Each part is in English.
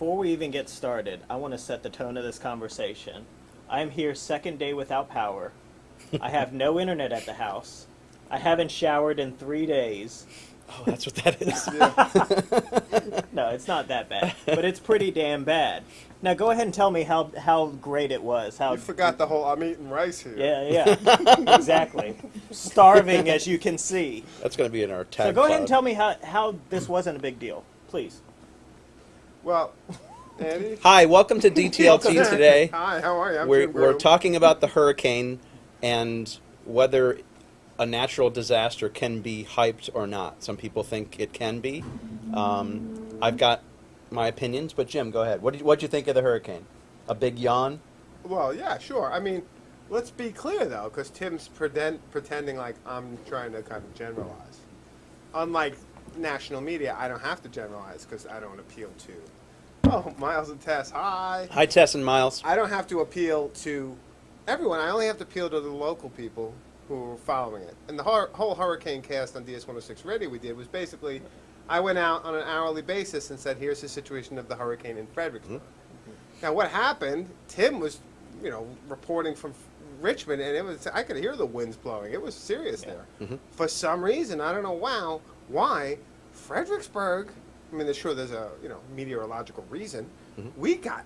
Before we even get started, I want to set the tone of this conversation. I am here second day without power. I have no internet at the house. I haven't showered in three days. Oh, that's what that is. No, it's not that bad, but it's pretty damn bad. Now go ahead and tell me how how great it was. How You forgot the whole I'm eating rice here. yeah, yeah, exactly. Starving, as you can see. That's going to be in our tag. So go ahead and tell me how how this wasn't a big deal, please. Well, Andy. Hi, welcome to DTLT today. Hi, how are you? I'm We're, we're talking about the hurricane and whether a natural disaster can be hyped or not. Some people think it can be. Um, I've got my opinions, but Jim, go ahead. What did what you think of the hurricane? A big yawn? Well, yeah, sure. I mean, let's be clear though, because Tim's pretend, pretending like I'm trying to kind of generalize. Unlike national media, I don't have to generalize because I don't appeal to. Oh, Miles and Tess, hi. Hi, Tess and Miles. I don't have to appeal to everyone. I only have to appeal to the local people who are following it. And the whole hurricane cast on DS106 Radio we did was basically, I went out on an hourly basis and said, "Here's the situation of the hurricane in Fredericksburg." Mm-hmm. Now, what happened? Tim was, you know, reporting from Richmond, and it was I could hear the winds blowing. It was serious there. Mm-hmm. For some reason, I don't know wow, why Fredericksburg. I mean, sure there's a you know meteorological reason. We got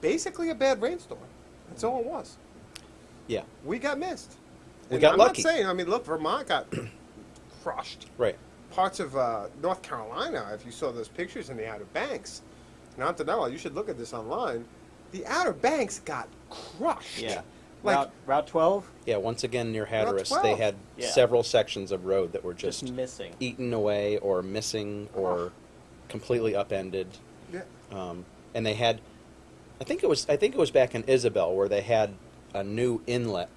basically a bad rainstorm. That's all it was. Yeah, We got missed. We And got I'm lucky. not saying. I mean, look, Vermont got crushed. right. Parts of uh, North Carolina, if you saw those pictures in the Outer Banks, not to know, you should look at this online. The Outer Banks got crushed. Yeah. Like, Route Route 12 Yeah, once again near Hatteras, they 12. had Yeah. several sections of road that were just just missing. eaten away or missing or completely upended. yeah. um, and they had I think it was I think it was back in Isabel where they had a new inlet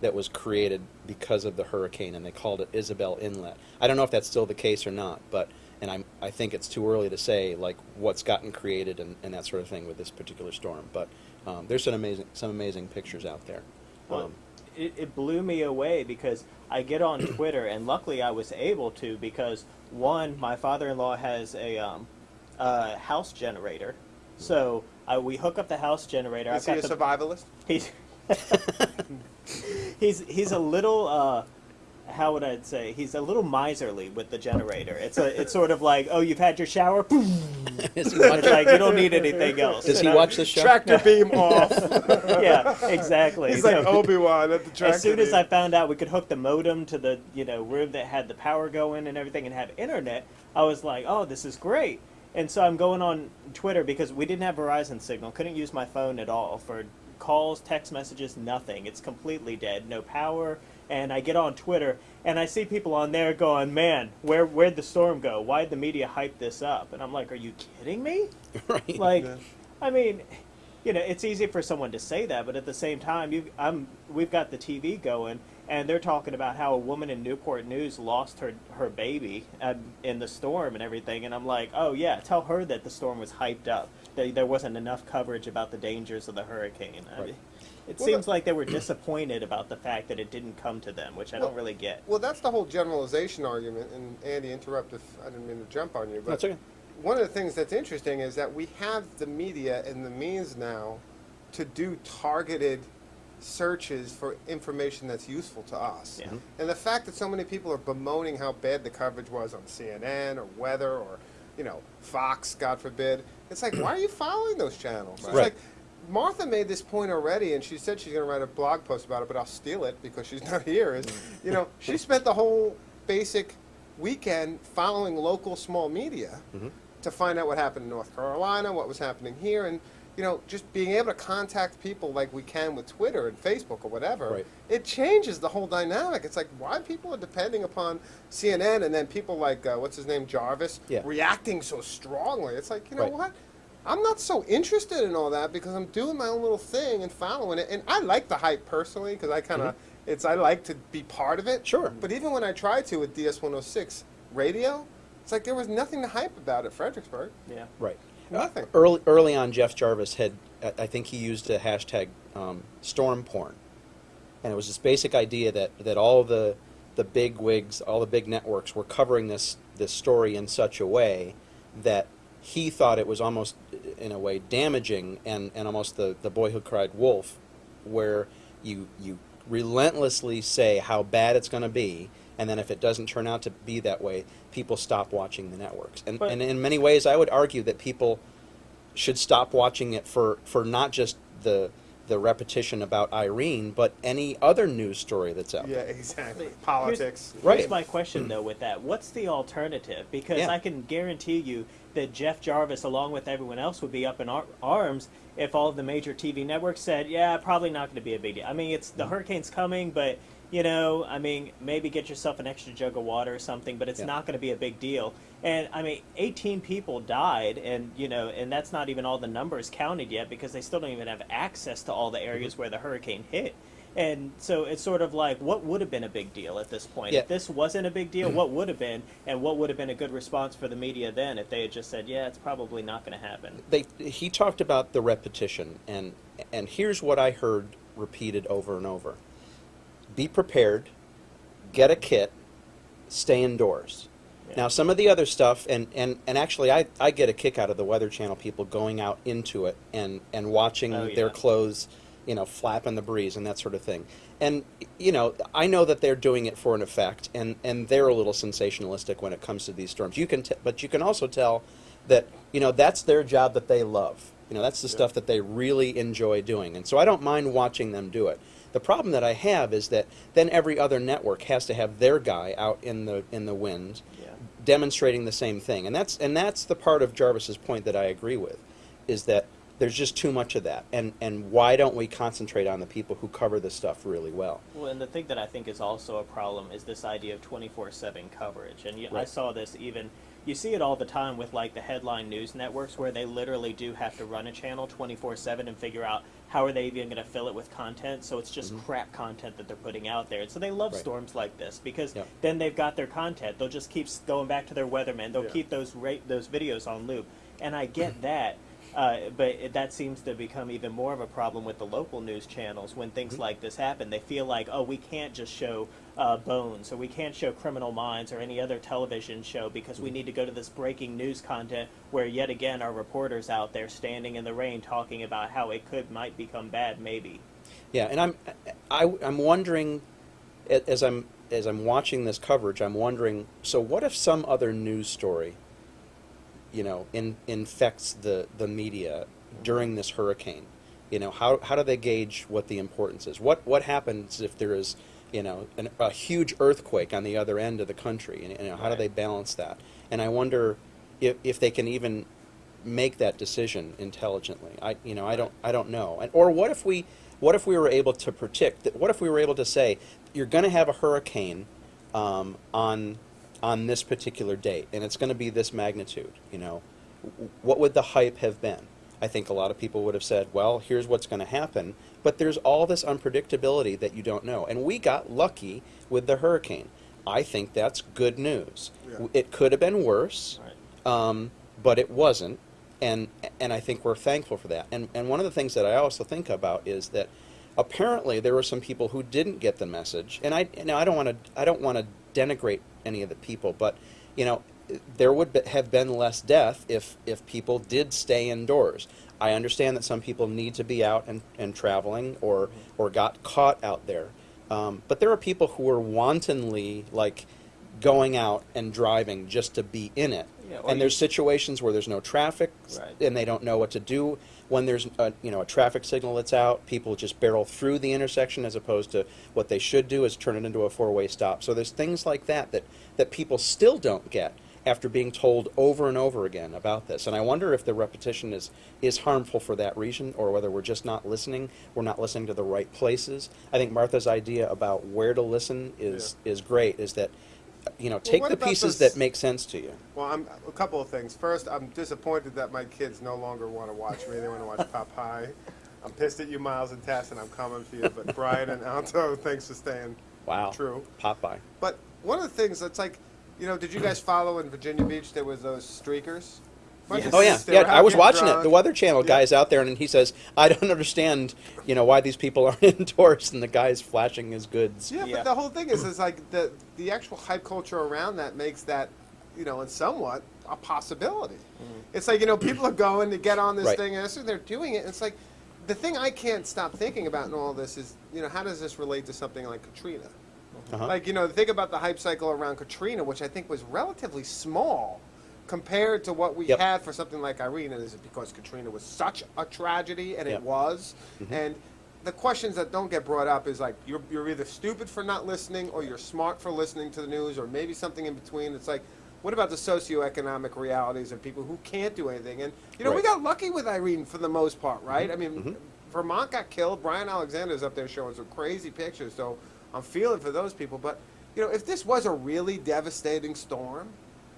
that was created because of the hurricane and they called it Isabel Inlet. I don't know if that's still the case or not, but and I'm I think it's too early to say like what's gotten created and, and that sort of thing with this particular storm. But um, there's some amazing some amazing pictures out there. Well, Um, it, it blew me away because I get on Twitter, and luckily I was able to because one, my father-in-law has a um, uh, house generator, so I, we hook up the house generator. Is I've he a the, survivalist? he's he's he's a little uh, how would I say he's a little miserly with the generator. It's a it's sort of like oh you've had your shower, is he it's like you don't need anything else. does you he know? watch this show? Tractor beam off. Yeah, exactly. He's like So- Obi Wan at the tractor. as soon as. I found out we could hook the modem to the you know room that had the power going and everything and have internet, I was like, oh, this is great. And so I'm going on Twitter because we didn't have Verizon signal, couldn't use my phone at all for calls, text messages, nothing. It's completely dead, no power. And I get on Twitter and I see people on there going, man, where where'd the storm go? Why'd the media hype this up? And I'm like, are you kidding me? right. Like, Yeah. I mean, you know, it's easy for someone to say that, but at the same time, you, I'm, we've got the TV going, and they're talking about how a woman in Newport News lost her her baby um, in the storm and everything, and I'm like, oh yeah, tell her that the storm was hyped up. That there wasn't enough coverage about the dangers of the hurricane. I mean, it Well, seems like they were disappointed about the fact that it didn't come to them, which I don't really get. Well, that's the whole generalization argument. And Andy, interrupt if I didn't mean to jump on you, but That's okay. one of the things that's interesting is that we have the media and the means now to do targeted searches for information that's useful to us. Yeah. Mm-hmm. And the fact that so many people are bemoaning how bad the coverage was on CNN or weather or, you know, Fox, God forbid, it's like, why are you following those channels? It's Right. like, Martha made this point already, and she said she's going to write a blog post about it, but I'll steal it because she's not here. Is you know, she spent the whole basic weekend following local small media to find out what happened in North Carolina, what was happening here, and you know, just being able to contact people like we can with Twitter and Facebook or whatever. Right. It changes the whole dynamic. It's like why people are depending upon CNN, and then people like uh, what's his name Jarvis Yeah. reacting so strongly. It's like you know Right. what. I'm not so interested in all that because I'm doing my own little thing and following it. And I like the hype personally because I kind of, it's I like to be part of it. Mm-hmm. Sure. But even when I tried to with DS106 radio, it's like there was nothing to hype about at Fredericksburg. Yeah. Right. Nothing. Early, early on, Jeff Jarvis had, I I think he used a hashtag um, storm porn. And it was this basic idea that, that all the, the big wigs, all the big networks were covering this, this story in such a way that he thought it was almost, in a way, damaging and, and almost the, the boy who cried wolf, where you you relentlessly say how bad it's going to be, and then if it doesn't turn out to be that way, people stop watching the networks. And, But- and in many ways, I would argue that people should stop watching it for, for not just the the repetition about Irene, but any other news story that's out Yeah, there. exactly. Here's- Politics. Right. Here's my question though with that. What's the alternative? Because Yeah. I can guarantee you that Jeff Jarvis, along with everyone else, would be up in ar- arms if all of the major TV networks said, "Yeah, probably not going to be a big deal." I mean, it's Mm-hmm. the hurricane's coming, but you know, I mean, maybe get yourself an extra jug of water or something, but it's Yeah. not going to be a big deal. And I mean, 18 people died, and you know, and that's not even all the numbers counted yet because they still don't even have access to all the areas Mm-hmm. where the hurricane hit. And so it's sort of like, what would have been a big deal at this point? Yeah. If this wasn't a big deal, what would have been, and what would have been a good response for the media then if they had just said, yeah, it's probably not going to happen? They, he talked about the repetition, and and here's what I heard repeated over and over: Be prepared, get a kit, stay indoors. Yeah. Now, some of the other stuff, and, and, and actually, I, I get a kick out of the Weather Channel people going out into it and, and watching Oh, their clothes, you know, flap in the breeze and that sort of thing. And, you know, I know that they're doing it for an effect, and, and they're a little sensationalistic when it comes to these storms. You can t- but you can also tell that, you know, that's their job that they love. You know, that's the stuff that they really enjoy doing. And so I don't mind watching them do it. The problem that I have is that then every other network has to have their guy out in the in the wind Yeah. demonstrating the same thing. And that's and that's the part of Jarvis's point that I agree with is that there's just too much of that. And and why don't we concentrate on the people who cover this stuff really well? Well, and the thing that I think is also a problem is this idea of 24 7 coverage. And you, I saw this even, you see it all the time with like the headline news networks where they literally do have to run a channel 24 7 and figure out how are they even going to fill it with content. So it's just crap content that they're putting out there. And so they love Mm-hmm. Right. storms like this because Yep. then they've got their content. They'll just keep going back to their weathermen. They'll Yeah. keep those ra- those videos on loop. And I get that. Uh, but it, that seems to become even more of a problem with the local news channels when things like this happen. They feel like, oh, we can't just show uh, Bones or we can't show Criminal Minds or any other television show because we need to go to this breaking news content where yet again our reporters out there standing in the rain talking about how it could might become bad maybe. Yeah, and I'm I, I'm wondering as I'm as I'm watching this coverage, I'm wondering. So, what if some other news story, you know, in, infects the the media during this hurricane? You know, how how do they gauge what the importance is? What what happens if there is, you know, an, a huge earthquake on the other end of the country? And you know, how do they balance that? And I wonder if if they can even make that decision intelligently. I you know I don't I don't know. And, or what if we what if we were able to predict that? What if we were able to say you're going to have a hurricane um, on on this particular date, and it's going to be this magnitude? You know, what would the hype have been? I think a lot of people would have said, "Well, here's what's going to happen," but there's all this unpredictability that you don't know, and we got lucky with the hurricane. I think that's good news. Yeah. It could have been worse Right. um, but it wasn't, and and I think we're thankful for that. And and one of the things that I also think about is that apparently there were some people who didn't get the message, and I now I don't want to I don't want to denigrate any of the people, but you know there would be, have been less death if if people did stay indoors. I understand that some people need to be out and, and traveling or or got caught out there, um, but there are people who are wantonly like going out and driving just to be in it. Yeah, and there's situations where there's no traffic Right. and they don't know what to do. When there's a, you know a traffic signal that's out, people just barrel through the intersection as opposed to what they should do is turn it into a four-way stop. So there's things like that that that people still don't get after being told over and over again about this. And I wonder if the repetition is is harmful for that reason or whether we're just not listening, we're not listening to the right places. I think Martha's idea about where to listen is is great is that you know, take what the pieces this- that make sense to you. Well, I'm a couple of things. First, I'm disappointed that my kids no longer want to watch me. They want to watch Popeye. I'm pissed at you, Miles and Tess, and I'm coming for you. But Brian and Alto, thanks for staying Wow. true. Popeye. But one of the things that's like, you know, did you guys follow in Virginia Beach? There was those streakers. Bunch of Oh yeah, yeah. I was getting watching it. The Weather Channel Yeah. guy's out there, and he says, "I don't understand, you know, why these people aren't indoors." And the guy's flashing his goods. Yeah, Yeah. but the whole thing is, is like the the actual hype culture around that makes that you know, and somewhat a possibility. Mm-hmm. It's like you know, people are going to get on this Right. thing, and so they're doing it. And it's like the thing I can't stop thinking about in all this is, you know, how does this relate to something like Katrina? Uh-huh. Like, you know, think about the hype cycle around Katrina, which I think was relatively small compared to what we Yep. had for something like Irene. And is it because Katrina was such a tragedy, and Yep. it was? Mm-hmm. And the questions that don't get brought up is like, you're, you're either stupid for not listening, or you're smart for listening to the news, or maybe something in between. It's like, what about the socioeconomic realities of people who can't do anything? And, you know, we got lucky with Irene for the most part, right? Mm-hmm. I mean, mm-hmm. Vermont got killed. Brian Alexander's up there showing some crazy pictures, so I'm feeling for those people. But you know, if this was a really devastating storm,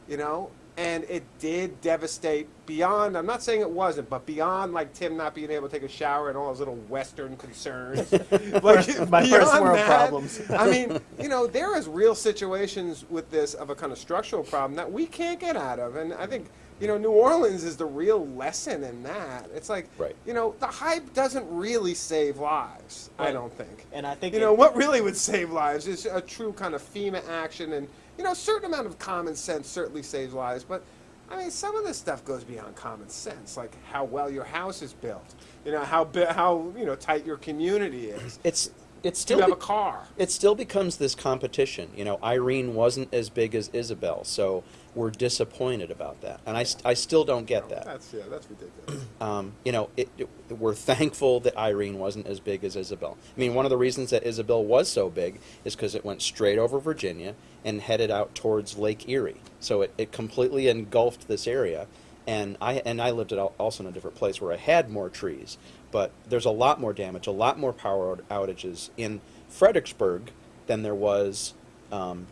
you know, and it did devastate beyond, I'm not saying it wasn't, but beyond like Tim not being able to take a shower and all his little Western concerns, like My first world that, problems. I mean, you know, there is real situations with this of a kind of structural problem that we can't get out of, and I think. You know, New Orleans is the real lesson in that. It's like, Right. you know, the hype doesn't really save lives. I don't think. And I think You know, what really would save lives is a true kind of FEMA action, and you know, a certain amount of common sense certainly saves lives. But I mean, some of this stuff goes beyond common sense, like how well your house is built. You know, how how you know tight your community is. It's it's still have a car? it still becomes this competition. You know, Irene wasn't as big as Isabel, so we're disappointed about that, and I, st- I still don't get that. That's yeah, that's ridiculous. Um, you know, it, it, we're thankful that Irene wasn't as big as Isabel. I mean, one of the reasons that Isabel was so big is because it went straight over Virginia and headed out towards Lake Erie. So it, it completely engulfed this area. And I and I lived al- also in a different place where I had more trees, but there's a lot more damage, a lot more power outages in Fredericksburg than there was um,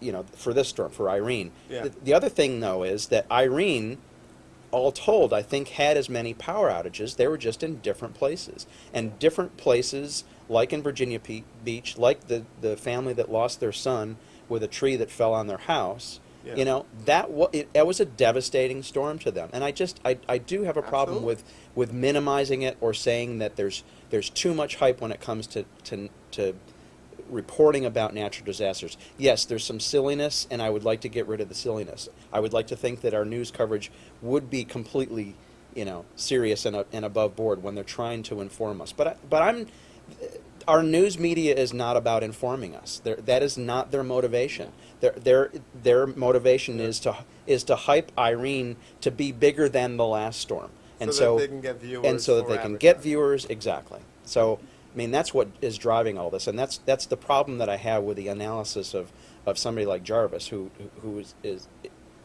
you know, for this storm, for Irene. Yeah. The, the other thing, though, is that Irene, all told, I think had as many power outages. They were just in different places. And different places, like in Virginia Pe- Beach, like the, the family that lost their son with a tree that fell on their house, Yeah. you know, that, wa- it, that was a devastating storm to them. And I just, I, I do have a problem Absolutely. with, with minimizing it or saying that there's, there's too much hype when it comes to, to, to reporting about natural disasters. Yes, there's some silliness, and I would like to get rid of the silliness. I would like to think that our news coverage would be completely, you know, serious and, uh, and above board when they're trying to inform us. But I, but I'm, our news media is not about informing us. They're, that is not their motivation. Their their their motivation is to is to hype Irene to be bigger than the last storm, and So so, that they can get viewers and so that they can get viewers exactly. So I mean that's what is driving all this, and that's that's the problem that I have with the analysis of, of somebody like Jarvis, who who is is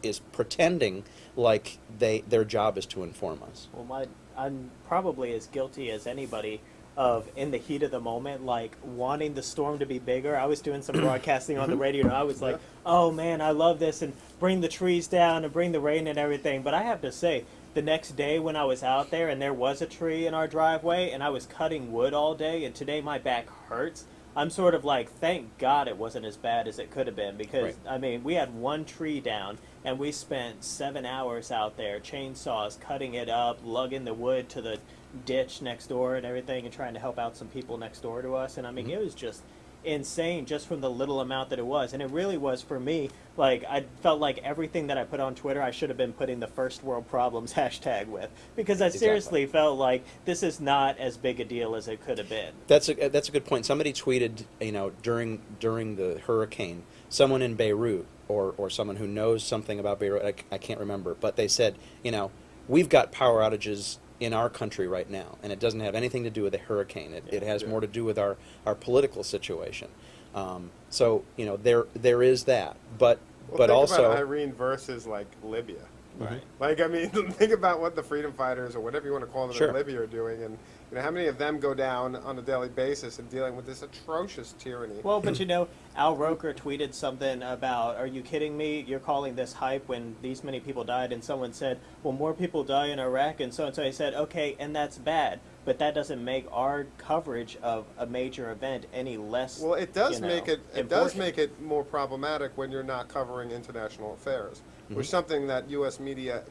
is pretending like they their job is to inform us. Well, my I'm probably as guilty as anybody of in the heat of the moment, like wanting the storm to be bigger. I was doing some broadcasting on the radio, and I was like, "Oh man, I love this!" and bring the trees down and bring the rain and everything. But I have to say, the next day when I was out there and there was a tree in our driveway, and I was cutting wood all day, and today my back hurts. I'm sort of like, thank God it wasn't as bad as it could have been because Right. I mean, we had one tree down and we spent seven hours out there, chainsaws, cutting it up, lugging the wood to the ditch next door and everything, and trying to help out some people next door to us. And I mean, mm-hmm. it was just insane just from the little amount that it was. And it really was for me, like, I felt like everything that I put on Twitter, I should have been putting the first world problems hashtag with. Because I Exactly. seriously felt like this is not as big a deal as it could have been. That's a uh, that's a good point. Somebody tweeted, you know, during during the hurricane, someone in Beirut or or someone who knows something about Beirut, I, I can't remember, but they said, you know, we've got power outages in our country right now, and it doesn't have anything to do with a hurricane. It, it has Yeah. more to do with our our political situation. Um, so you know, there there is that, but Well, but also about Irene versus like Libya. Right. Like I mean, think about what the freedom fighters or whatever you want to call them Sure. in Libya are doing, and you know how many of them go down on a daily basis and dealing with this atrocious tyranny. Well, but you know, Al Roker tweeted something about, "Are you kidding me? You're calling this hype when these many people died?" And someone said, "Well, more people die in Iraq." And so and so. He said, "Okay, and that's bad, but that doesn't make our coverage of a major event any less." Well, it does you know, make it. It does make it more problematic when you're not covering international affairs, Mm-hmm. which is something that U.S. media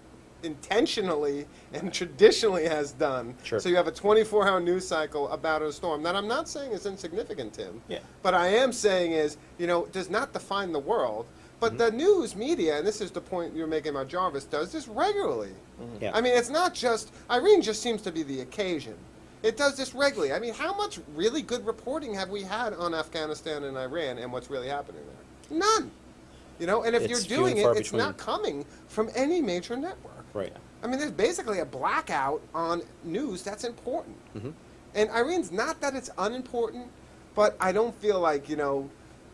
intentionally and traditionally has done. Sure. So you have a 24-hour news cycle about a storm that I'm not saying is insignificant, Tim. Yeah. But I am saying is, you know, does not define the world. But the news media, and this is the point you're making about Jarvis, does this regularly. Yeah. I mean, it's not just Irene. Just seems to be the occasion. It does this regularly. I mean, how much really good reporting have we had on Afghanistan and Iran and what's really happening there? None. You know, and if It's you're doing it, far it's not coming from any major network. Right. I mean, there's basically a blackout on news that's important. Mm-hmm. And Irene's not that it's unimportant, but I don't feel like, you know,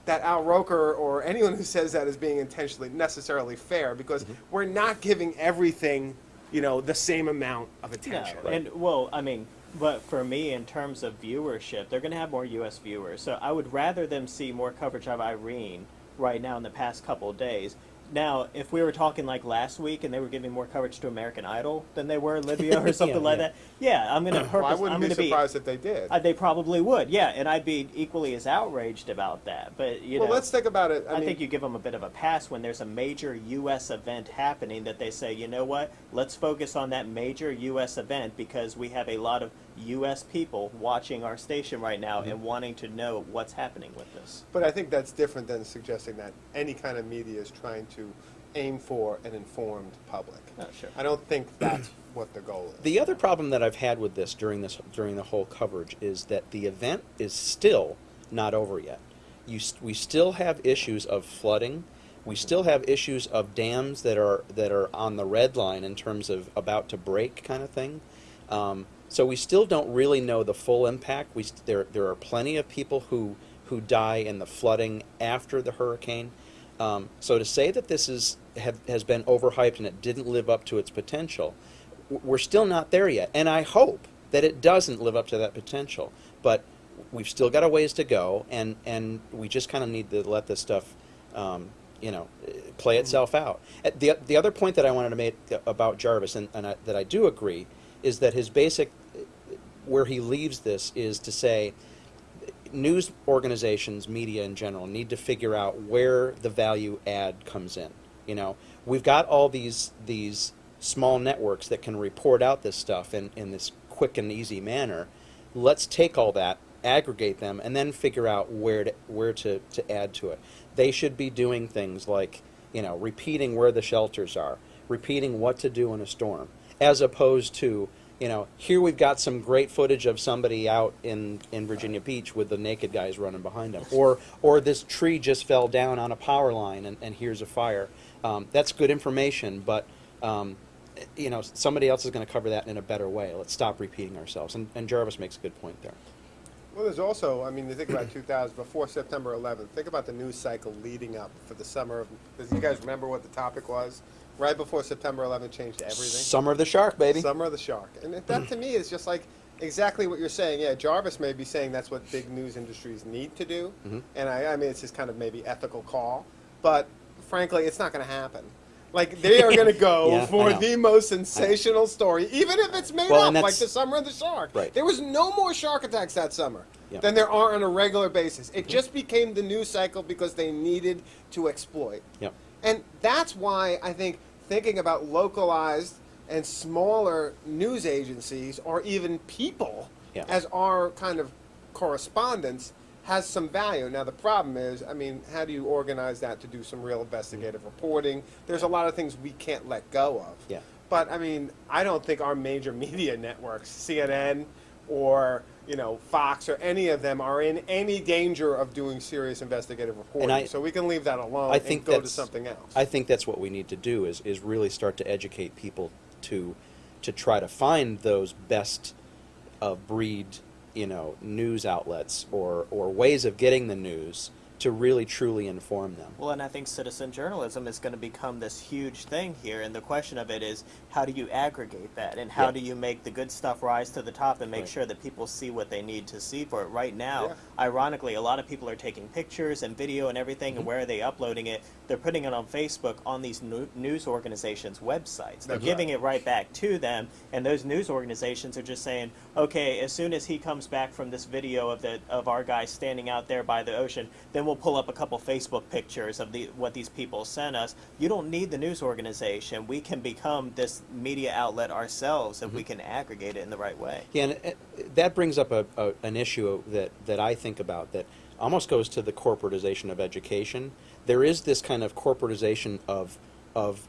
that Al Roker or anyone who says that is being intentionally necessarily fair because Mm-hmm. we're not giving everything, you know, the same amount of attention. No, attention. and well, I mean, but for me, in terms of viewership, they're going to have more U.S. viewers. So I would rather them see more coverage of Irene right now in the past couple of days. Now, if we were talking like last week and they were giving more coverage to American Idol than they were Libya or something Yeah, like yeah. that, yeah, I'm going to purpose. Well, I wouldn't I'm be to be. surprised if they did. Uh, they probably would, yeah, and I'd be equally as outraged about that. But you well, know, let's think about it. I, I, mean, think you give them a bit of a pass when there's a major U.S. event happening that they say, you know what, let's focus on that major U.S. event because we have a lot of U.S. people watching our station right now Mm-hmm. and wanting to know what's happening with this. But I think that's different than suggesting that any kind of media is trying to aim for an informed public. Oh, sure. I don't think that's what the goal is. The other problem that I've had with this during this during the whole coverage is that the event is still not over yet. You st- we still have issues of flooding. We still have issues of dams that are that are on the red line in terms of about to break kind of thing. Um, so we still don't really know the full impact. We there there are plenty of people who who die in the flooding after the hurricane. Um, so to say that this is have, has been overhyped and it didn't live up to its potential, we're still not there yet. And I hope that it doesn't live up to that potential. But we've still got a ways to go, and and we just kind of need to let this stuff, um, you know, play itself out. Uh, The the other point that I wanted to make about Jarvis, and, and I, that I do agree, is that his basic, where he leaves this is to say news organizations, media in general, need to figure out where the value add comes in. You know, we've got all these these small networks that can report out this stuff in, in this quick and easy manner. Let's take all that, aggregate them, and then figure out where to where to, to add to it. They should be doing things like, you know, repeating where the shelters are, repeating what to do in a storm, as opposed to you know, here we've got some great footage of somebody out in, in Virginia Beach with the naked guys running behind them. Or, or this tree just fell down on a power line and, and here's a fire. Um, that's good information, but, um, you know, somebody else is going to cover that in a better way. Let's stop repeating ourselves. And, and Jarvis makes a good point there. Well, there's also, I mean, you think about 2000, before September 11th, think about the news cycle leading up for the summer of, does you guys remember what the topic was? Right before September 11th changed everything? Summer of the Shark, baby. Summer of the Shark. And that to me is just like exactly what you're saying. Yeah, Jarvis may be saying that's what big news industries need to do. Mhm. And I, I mean, it's just kind of maybe ethical call. But frankly, it's not going to happen. Like, they are going to go Yeah, for the most sensational story, even if it's made Well, up, like the Summer of the Shark. Right. There was no more shark attacks that summer Yeah. than there are on a regular basis. It just became the news cycle because they needed to exploit. Yep. And that's why I think thinking about localized and smaller news agencies or even people Yeah. as our kind of correspondents has some value. Now the problem is, I mean, how do you organize that to do some real investigative mm-hmm. reporting? There's a lot of things we can't let go of. Yeah. But I mean, I don't think our major media networks, CNN or you know Fox or any of them, are in any danger of doing serious investigative reporting. I- so we can leave that alone I think and go to something else. I think that's what we need to do is, is really start to educate people to to try to find those best of breed, you know, news outlets or, or ways of getting the news to really truly inform them. Well, and I think citizen journalism is going to become this huge thing here, and the question of it is, how do you aggregate that, and how Yeah. do you make the good stuff rise to the top and make Right. sure that people see what they need to see for it? Right now, Yeah. ironically, a lot of people are taking pictures and video and everything, Mm-hmm. and where are they uploading it? They're putting it on Facebook on these news organizations' websites. They're That's giving right. it right back to them, and those news organizations are just saying, okay, as soon as he comes back from this video of the of our guy standing out there by the ocean, then we'll pull up a couple Facebook pictures of the what these people sent us. You don't need the news organization. We can become this media outlet ourselves if we mm-hmm. can aggregate it in the right way. Yeah, and it, that brings up a, a, an issue that, that I think about that almost goes to the corporatization of education. there is this kind of corporatization of of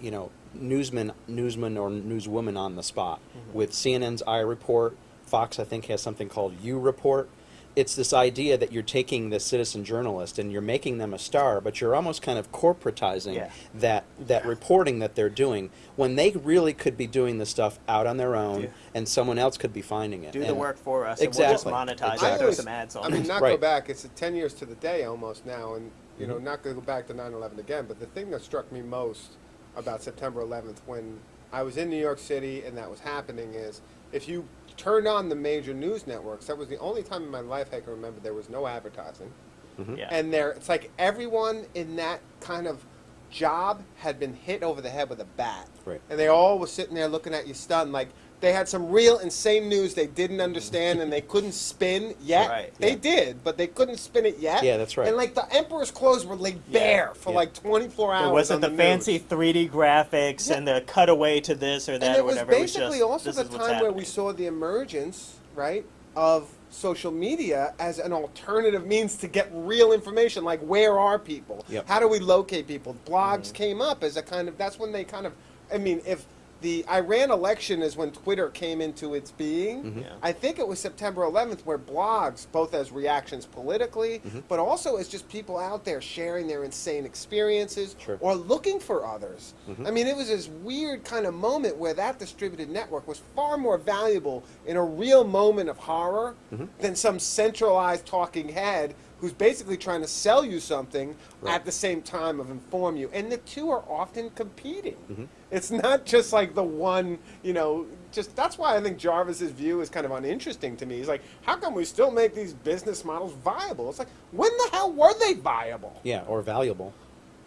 you know newsmen newsman or newswoman on the spot mm-hmm. with CNN's iReport Fox I think has something called uReport it's this idea that you're taking the citizen journalist and you're making them a star but you're almost kind of corporatizing Yeah. that that reporting that they're doing when they really could be doing the stuff out on their own Yeah. and someone else could be finding it Do the work for us, Exactly. and we'll just monetize Exactly. and I throw always- some ads on I mean, it. not go back. It's 10 years to the day almost now, and you Mm-hmm. know, not going to go back to 9/11 again. But the thing that struck me most about September 11th, when I was in New York City and that was happening, is if you turned on the major news networks, that was the only time in my life I can remember there was no advertising. Mm-hmm. Yeah. And there, it's like everyone in that kind of job had been hit over the head with a bat. Right. And they all were sitting there looking at you stunned, like they had some real insane news they didn't understand and they couldn't spin yet. Right. They Yeah. did, but they couldn't spin it yet. Yeah, that's right. And like the emperor's clothes were laid bare for Yeah. like 24 hours. It wasn't the, on fancy news. 3D graphics Yeah. and the cutaway to this or that and or it was whatever. basically it was also just, the this is what's time where we saw the emergence, right, of social media as an alternative means to get real information. Like, where are people? Yep. How do we locate people? Blogs Mm-hmm. came up as a kind of. That's when they kind of. I mean, if the Iran election is when Twitter came into its being. Mm-hmm. Yeah. I think it was September 11th where blogs, both as reactions politically, Mm-hmm. but also as just people out there sharing their insane experiences Sure. or looking for others. Mm-hmm. I mean, it was this weird kind of moment where that distributed network was far more valuable in a real moment of horror Mm-hmm. than some centralized talking head who's basically trying to sell you something Right. at the same time of inform you. And the two are often competing. Mm-hmm. It's not just like the one, you know, just that's why I think Jarvis's view is kind of uninteresting to me. He's like, how come we still make these business models viable? It's like, when the hell were they viable? yeah or valuable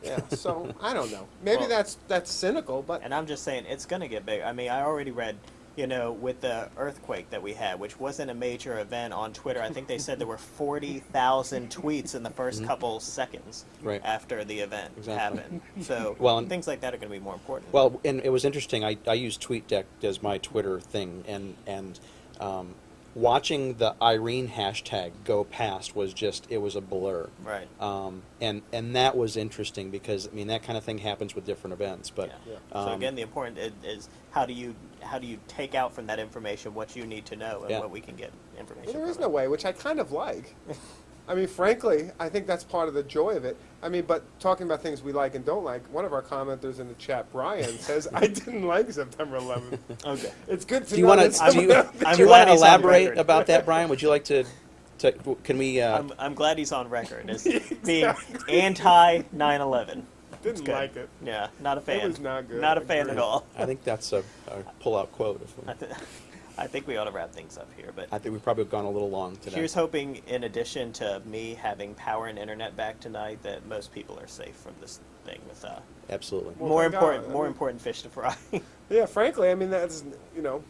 Yeah, so I don't know. Maybe Well- that's that's cynical, but And I'm just saying, it's going to get big. I mean, I already read, you know, with the earthquake that we had, which wasn't a major event on Twitter. I think they said there were 40,000 tweets in the 1st couple seconds. Right. after the event Exactly. happened. So Well, and- things like that are going to be more important. Well, and it was interesting. I, I use TweetDeck as my Twitter thing, and and um, watching the Irene hashtag go past was just it was a blur. right. Um, and and that was interesting because I mean that kind of thing happens with different events. But yeah. um, so again, the important is, is how do you how do you take out from that information what you need to know and Yeah. what we can get information. Well, there is from no it. way, which I kind of like. I mean, frankly, I think that's part of the joy of it. I mean, but talking about things we like and don't like, one of our commenters in the chat, Brian, says, I didn't like September 11th. Okay. It's good to do you know want that to do you, do you want to elaborate about that, Brian? Would you like to? to can we? Uh, I'm, I'm glad he's on record as being anti 9/11. didn't like it. Yeah, not a fan. was not good. Not a fan at all. I think that's a, a pull-out quote. If we, I, think we ought to wrap things up here. But I think we've probably gone a little long today. here's hoping, in addition to me having power and internet back tonight, that most people are safe from this thing with uh, Absolutely. Well, more thank God. important, I more mean- important fish to fry. Yeah, frankly, I mean, that's, you know,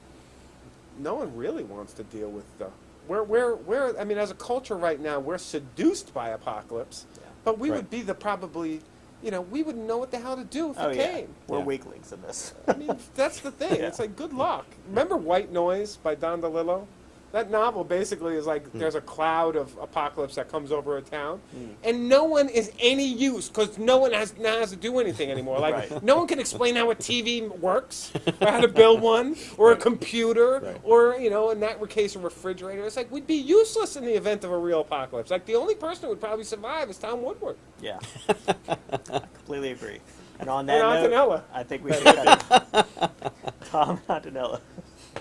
no one really wants to deal with the. We're, we're, we're, I mean, as a culture right now, we're seduced by apocalypse, Yeah. but we Right. would be the probably, you know, we wouldn't know what the hell to do if oh it yeah, came. we're Yeah. weaklings in this. I mean, that's the thing. Yeah. It's like good luck. Remember White Noise by Don DeLillo? That novel basically is like Hmm. there's a cloud of apocalypse that comes over a town, and no one is any use because no one has now has to do anything anymore. Like Right. no one can explain how a TV works, or how to build one, or a computer, Right. or you know, in that case, a refrigerator. It's like we'd be useless in the event of a real apocalypse. Like the only person who would probably survive is Tom Woodward. Yeah, I completely agree. And on that And note. I think we should. Tom Antonella.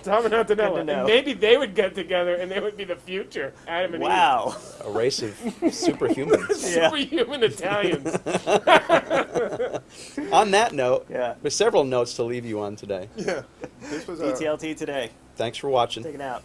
Tom and Good Antonella. And maybe they would get together and they would be the future. Adam and Eve. Wow. A race of superhumans. Yeah. Superhuman Italians. on that note, Yeah. there's several notes to leave you on today. yeah. This was a. DTLT today. Thanks for watching. Take it out.